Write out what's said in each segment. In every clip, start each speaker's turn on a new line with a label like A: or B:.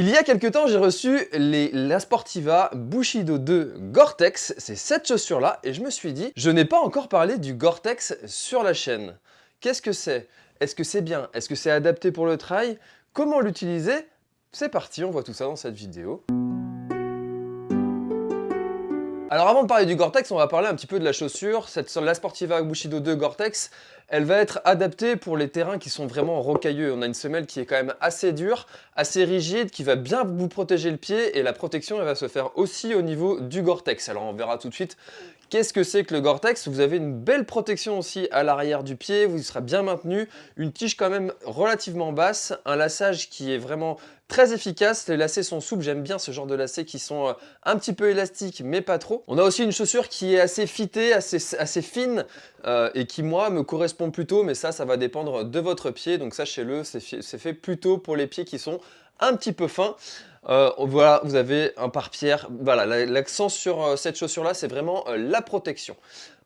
A: Il y a quelques temps, j'ai reçu les La Sportiva Bushido 2 Gore-Tex, c'est cette chaussure-là, et je me suis dit, je n'ai pas encore parlé du Gore-Tex sur la chaîne. Qu'est-ce que c'est? Est-ce que c'est bien? Est-ce que c'est adapté pour le trail? Comment l'utiliser? C'est parti, on voit tout ça dans cette vidéo. Alors avant de parler du Gore-Tex, on va parler un petit peu de la chaussure. Cette La Sportiva Bushido 2 Gore-Tex, elle va être adaptée pour les terrains qui sont vraiment rocailleux. On a une semelle qui est quand même assez dure, assez rigide, qui va bien vous protéger le pied et la protection elle va se faire aussi au niveau du Gore-Tex. Alors on verra tout de suite Qu'est-ce que c'est que le Gore-Tex? Vous avez une belle protection aussi à l'arrière du pied, vous serez bien maintenu, une tige quand même relativement basse, un lassage qui est vraiment très efficace, les lacets sont souples, j'aime bien ce genre de lacets qui sont euh, un petit peu élastiques mais pas trop. On a aussi une chaussure qui est assez fitée, assez, assez fine euh, et qui moi me correspond plutôt mais ça ça va dépendre de votre pied donc sachez-le c'est fait plutôt pour les pieds qui sont un petit peu fins. Euh, voilà, vous avez un pare-pierre. Voilà, l'accent sur euh, cette chaussure-là, c'est vraiment euh, la protection.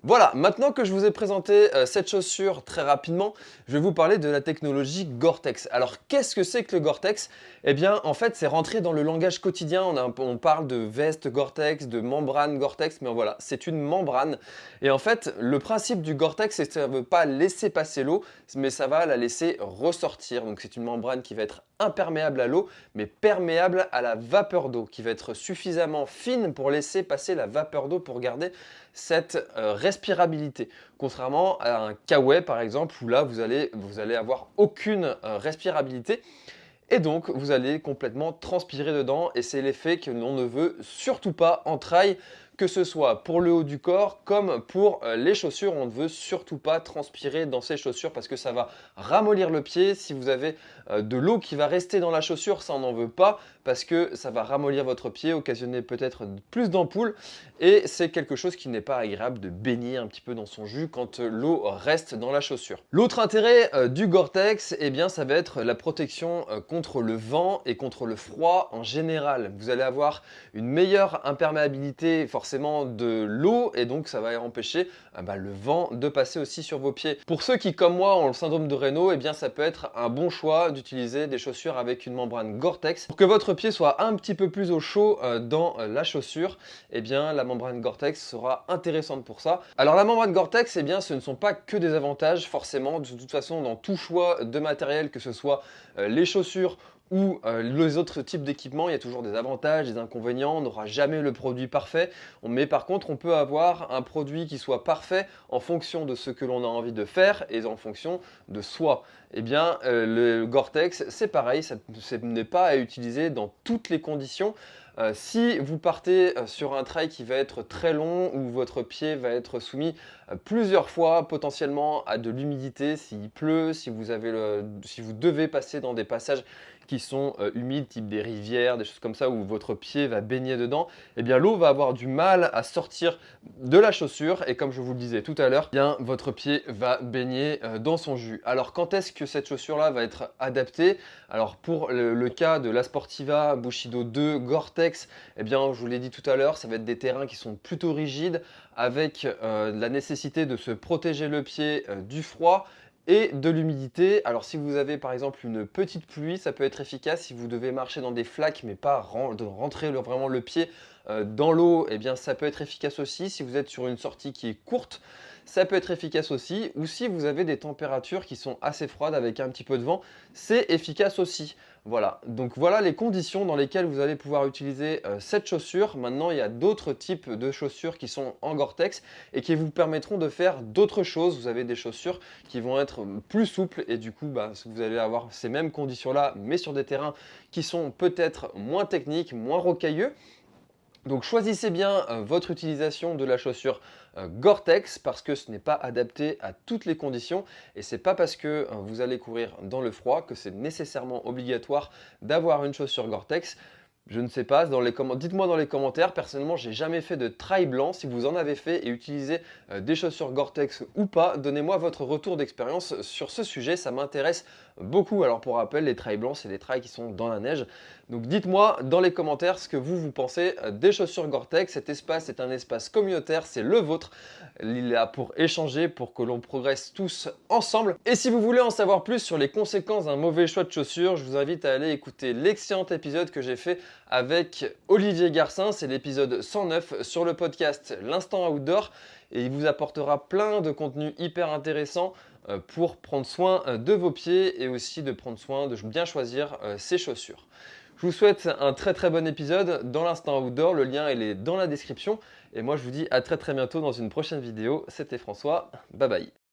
A: Voilà, maintenant que je vous ai présenté cette chaussure très rapidement, je vais vous parler de la technologie Gore-Tex. Alors, qu'est-ce que c'est que le Gore-Tex? Eh bien, en fait, c'est rentré dans le langage quotidien. On, parle de veste Gore-Tex, de membrane Gore-Tex, mais voilà, c'est une membrane. Et en fait, le principe du Gore-Tex, c'est que ça ne veut pas laisser passer l'eau, mais ça va la laisser ressortir. Donc, c'est une membrane qui va être imperméable à l'eau, mais perméable à la vapeur d'eau, qui va être suffisamment fine pour laisser passer la vapeur d'eau pour garder cette euh, respirabilité. Contrairement à un kawaii par exemple, où là vous allez, avoir aucune euh, respirabilité. Et donc, vous allez complètement transpirer dedans et c'est l'effet que l'on ne veut surtout pas en trail que ce soit pour le haut du corps comme pour euh, les chaussures. On ne veut surtout pas transpirer dans ces chaussures parce que ça va ramollir le pied. Si vous avez euh, de l'eau qui va rester dans la chaussure, ça n'en veut pas parce que ça va ramollir votre pied, occasionner peut-être plus d'ampoules et c'est quelque chose qui n'est pas agréable de baigner un petit peu dans son jus quand euh, l'eau reste dans la chaussure. L'autre intérêt du Gore-Tex, eh bien ça va être la protection contre le vent et contre le froid en général. Vous allez avoir une meilleure imperméabilité forcément forcément de l'eau et donc ça va empêcher ah bah, le vent de passer aussi sur vos pieds. Pour ceux qui comme moi ont le syndrome de Raynaud, et eh bien ça peut être un bon choix d'utiliser des chaussures avec une membrane Gore-Tex. Pour que votre pied soit un petit peu plus au chaud euh, dans euh, la chaussure, et eh bien la membrane Gore-Tex sera intéressante pour ça. Alors la membrane Gore-Tex, et eh bien ce ne sont pas que des avantages forcément, de toute façon dans tout choix de matériel, que ce soit euh, les chaussures ou euh, les autres types d'équipements, il y a toujours des avantages, des inconvénients, on n'aura jamais le produit parfait, mais par contre on peut avoir un produit qui soit parfait en fonction de ce que l'on a envie de faire et en fonction de soi. Eh bien euh, le Gore-Tex c'est pareil, ce n'est pas à utiliser dans toutes les conditions, euh, si vous partez sur un trail qui va être très long, où votre pied va être soumis plusieurs fois potentiellement à de l'humidité, s'il pleut, si vous, avez le, si vous devez passer dans des passages qui sont euh, humides, type des rivières, des choses comme ça, où votre pied va baigner dedans, eh bien l'eau va avoir du mal à sortir de la chaussure et comme je vous le disais tout à l'heure, eh bien votre pied va baigner euh, dans son jus. Alors quand est-ce que cette chaussure-là va être adaptée? Alors pour le, cas de la Sportiva Bushido 2 Gore-Tex, eh bien je vous l'ai dit tout à l'heure, ça va être des terrains qui sont plutôt rigides avec euh, la nécessité de se protéger le pied du froid et de l'humidité. Alors si vous avez par exemple une petite pluie, ça peut être efficace si vous devez marcher dans des flaques mais pas rentrer vraiment le pied euh, dans l'eau, eh bien ça peut être efficace aussi. Si vous êtes sur une sortie qui est courte, ça peut être efficace aussi. Ou si vous avez des températures qui sont assez froides avec un petit peu de vent, c'est efficace aussi. Voilà, donc voilà les conditions dans lesquelles vous allez pouvoir utiliser euh, cette chaussure. Maintenant, il y a d'autres types de chaussures qui sont en Gore-Tex et qui vous permettront de faire d'autres choses. Vous avez des chaussures qui vont être plus souples et du coup, bah, vous allez avoir ces mêmes conditions-là, mais sur des terrains qui sont peut-être moins techniques, moins rocailleux. Donc choisissez bien euh, votre utilisation de la chaussure euh, Gore-Tex parce que ce n'est pas adapté à toutes les conditions et c'est pas parce que euh, vous allez courir dans le froid que c'est nécessairement obligatoire d'avoir une chaussure Gore-Tex. Je ne sais pas, dites-moi dans les commentaires, personnellement j'ai jamais fait de trail blanc, si vous en avez fait et utilisez des chaussures Gore-Tex ou pas, donnez-moi votre retour d'expérience sur ce sujet, ça m'intéresse beaucoup. Alors pour rappel, les trails blancs, c'est des trails qui sont dans la neige. Donc dites-moi dans les commentaires ce que vous, vous pensez des chaussures Gore-Tex. Cet espace est un espace communautaire, c'est le vôtre. Il est là pour échanger, pour que l'on progresse tous ensemble. Et si vous voulez en savoir plus sur les conséquences d'un mauvais choix de chaussures, je vous invite à aller écouter l'excellent épisode que j'ai fait avec Olivier Garcin. C'est l'épisode 109 sur le podcast L'Instant Outdoor et il vous apportera plein de contenus hyper intéressants euh, pour prendre soin euh, de vos pieds et aussi de prendre soin de bien choisir euh, ses chaussures. Je vous souhaite un très très bon épisode. Dans l'instant outdoor, le lien est dans la description. Et moi je vous dis à très très bientôt dans une prochaine vidéo. C'était François, bye bye